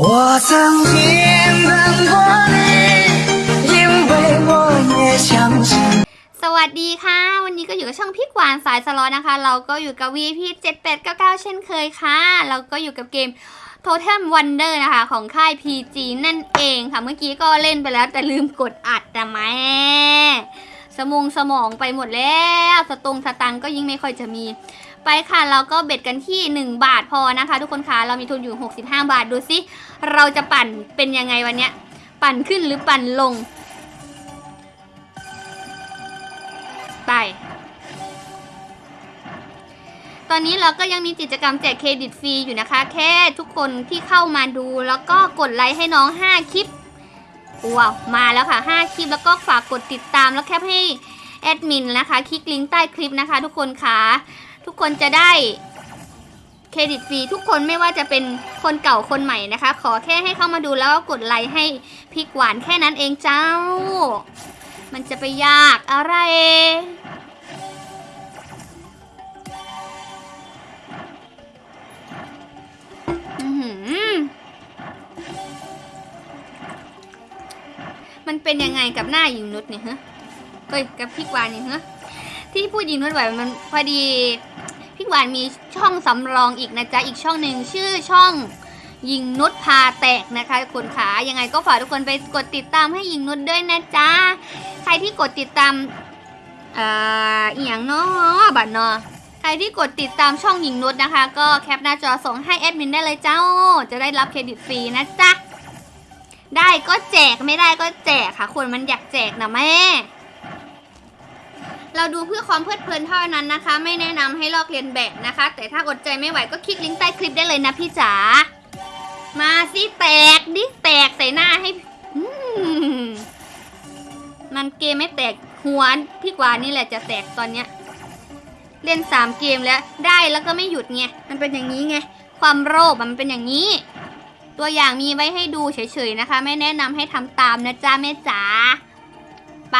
我曾经等过你，因为我也相信。 สวัสดีค่ะ วันนี้ก็อยู่กับช่องพี่กวานสายสล็อตนะคะ เราก็อยู่กับ VP 7899 เช่นเคยค่ะ เราก็อยู่กับเกม Totem Wonder นะคะ ของค่าย PG นั่นเองค่ะ เมื่อกี้ก็เล่นไปแล้วแต่ลืมกดอัดนะแม่ สมองสมองไปหมดแล้วสตงสตังก็ยิ่งไม่ค่อยจะมี ไปค่ะเราก็เบ็ดกันที่ 1 บาทพอนะคะ ทุกคนคะเรามีทุนอยู่ 65 บาทดูสิเราจะปั่นเป็นยังไงวันเนี้ย ปั่นขึ้นหรือปั่นลง ไป ตอนนี้เราก็ยังมีกิจกรรมแจกเครดิตฟรีอยู่นะคะ แค่ทุกคนที่เข้ามาดูแล้วก็กดไลค์ให้น้อง 5 คลิป ว้าว มาแล้วค่ะ 5 คลิปแล้วก็ฝากกดติดตามแล้วแคปให้แอดมินนะคะ คลิกลิงก์ใต้คลิปนะคะทุกคนคะทุกคนจะได้เครดิตฟรีทุกคนไม่ว่าจะเป็นคนเก่าคนใหม่นะคะ ขอแค่ให้เข้ามาดูแล้วก็กดไลค์ให้พริกหวานแค่นั้นเองเจ้า มันจะไปยากอะไร มันเป็นยังไงกับหน้าหญิงนุชเนี่ยฮะเฮ้ยกับพี่กวานเนี่ยฮะที่พูดหญิงนุชไหวมันพอดีพี่กวานมีช่องสำรองอีกนะจ๊ะอีกช่องหนึ่งชื่อช่องยิงนุชพาแตกนะคะคุณขายังไงก็ฝากทุกคนไปกดติดตามให้ยิงนุชด้วยนะจ๊ะใครที่กดติดตามเอ่ออีหยังเนาะบัตรเนาะใครที่กดติดตามช่องหญิงนุชนะคะ ก็แคปหน้าจอส่งให้แอดมินได้เลยเจ้า จะได้รับเครดิตฟรีนะจ๊ะ ได้ก็แจกไม่ได้ก็แจกค่ะ คนมันอยากแจกนะแม่ เราดูเพื่อความเพลิดเพลินเท่านั้นนะคะ ไม่แนะนำให้ลอกเลียนแบบนะคะ แต่ถ้าอดใจไม่ไหวก็คลิกลิงก์ใต้คลิปได้เลยนะพี่จ๋ามาสิแตกดิแตกใส่หน้าให้มันเกมไม่แตกหัวพี่กวานี่แหละจะแตกตอนเนี้ยเล่นสามเกมแล้วได้แล้วก็ไม่หยุดไงมันเป็นอย่างนี้ไงความโลภมันเป็นอย่างนี้ ตัวอย่างมีไว้ให้ดูเฉยๆนะคะ ไม่แนะนำให้ทำตามนะจ๊ะแม่จ๋าไป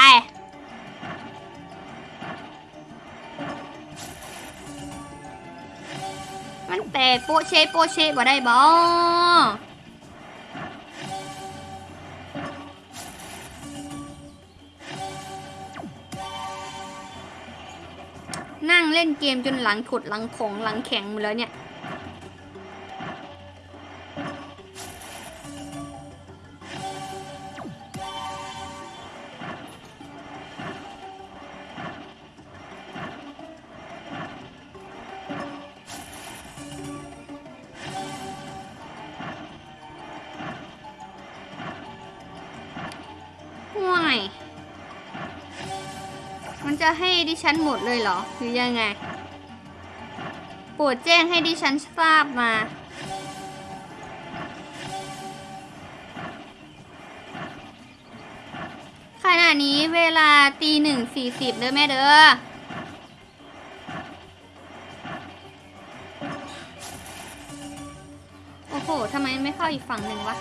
มันแตกโปเชโปเชบ่ได้บ่นั่งเล่นเกมจนหลังถดหลังของหลังแข็งหมดแล้วเนี่ย ห่วย มันจะให้ดิฉันหมดเลยเหรอ หรือยังไง โปรดแจ้งให้ดิฉันทราบมา ขณะนี้เวลาตีหนึ่งสี่สิบเด้อแม่เด้อโอ้โห ทำไมไม่เข้าอีกฝั่งหนึ่งวะ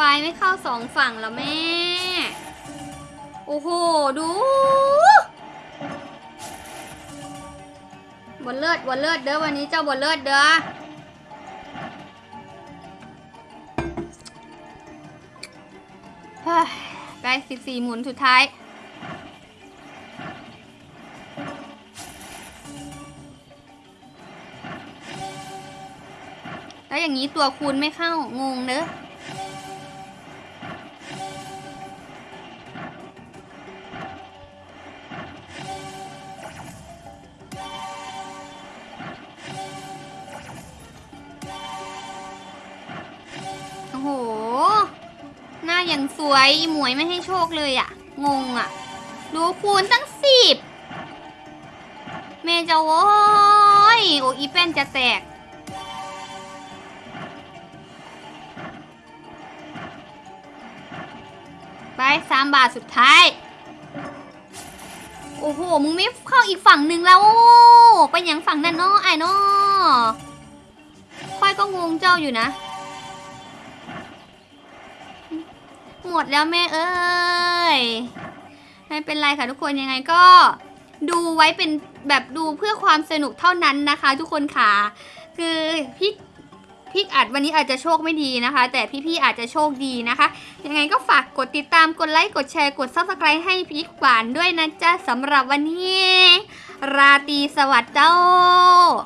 วายไม่เข้าสองฝั่งแล้วแม่ โอ้โห ดูบนเลือดบนเลือดเด้อวันนี้เจ้าบนเลือดเด้อไปสิบสี่หมุนสุดท้ายแล้วอย่างนี้ตัวคูณไม่เข้างงเด้อโอย่างสวยหมวยไม่ให้โชคเลยอะงงอะดูคูณตั้งสิบเมจะโว้ยโอ้อีแป้นจะแตก ไปสามบาทสุดท้าย โอ้โห มึงไม่เข้าอีกฝั่งหนึ่งแล้วไปอย่างฝั่งนั่นเนาะไอ้เนาะค่อยก็งงเจ้าอยู่นะ หมดแล้วแม่เอ้ย ไม่เป็นไรค่ะทุกคนยังไงก็ดูไว้เป็นแบบดูเพื่อความสนุกเท่านั้นนะคะ ทุกคนค่ะ คือพี่พี่อัดวันนี้อาจจะโชคไม่ดีนะคะ แต่พี่ๆอาจจะโชคดีนะคะ ยังไงก็ฝากกดติดตามกดไลค์กดแชร์กด subscribe ให้พี่หวานด้วยนะจ๊ะสำหรับวันนี้ ราตรีสวัสดิ์เจ้า